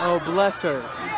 Oh, bless her.